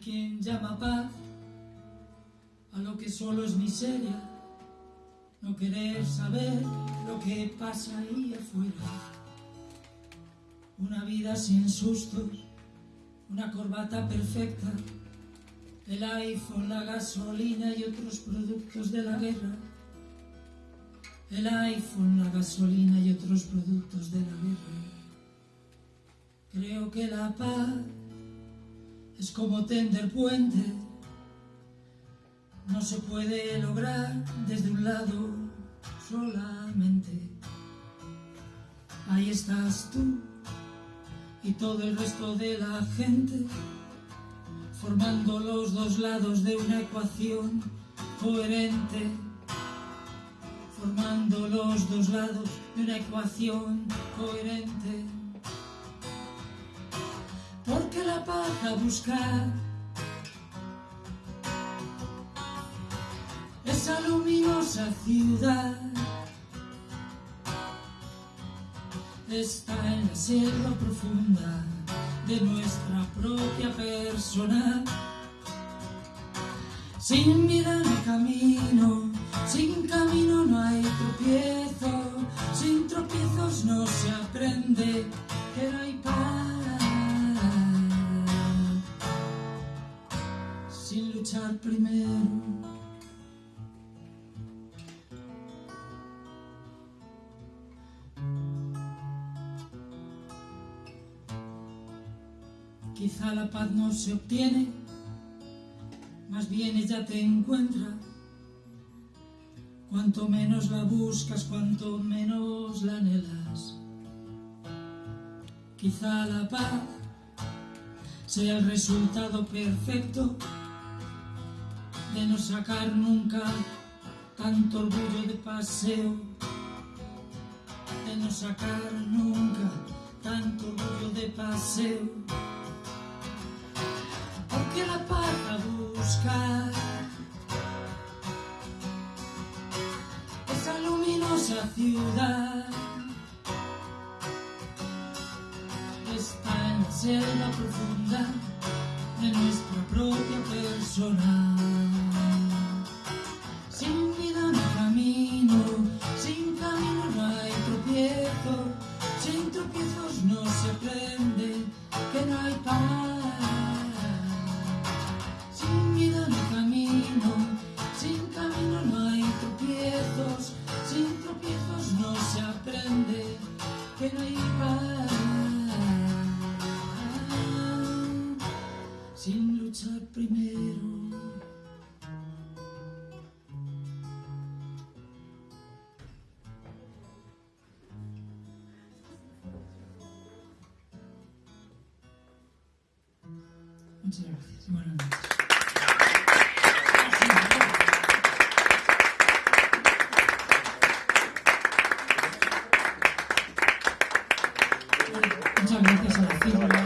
quien llama paz a lo que solo es miseria, no querer saber lo que pasa ahí afuera. Una vida sin sustos, una corbata perfecta, el iPhone, la gasolina y otros productos de la guerra. El iPhone, la gasolina y otros productos de la guerra. Creo que la paz es como tender puente, no se puede lograr desde un lado solamente. Ahí estás tú y todo el resto de la gente, formando los dos lados de una ecuación coherente, formando los dos lados de una ecuación coherente porque la paz a buscar. Esa luminosa ciudad está en la selva profunda de nuestra propia persona sin no hay camino sin camino no hay tropiezo sin tropiezos no se aprende no hay paz primero. Quizá la paz no se obtiene, más bien ella te encuentra. Cuanto menos la buscas, cuanto menos la anhelas. Quizá la paz sea el resultado perfecto de no sacar nunca tanto orgullo de paseo, de no sacar nunca tanto orgullo de paseo, porque la paz a buscar esa luminosa ciudad está en la selva profunda de nuestra propia persona. Tropiezos no se aprende que no hay paz. Sin luchar primero. Muchas gracias. Buenas noches. Muchas gracias a la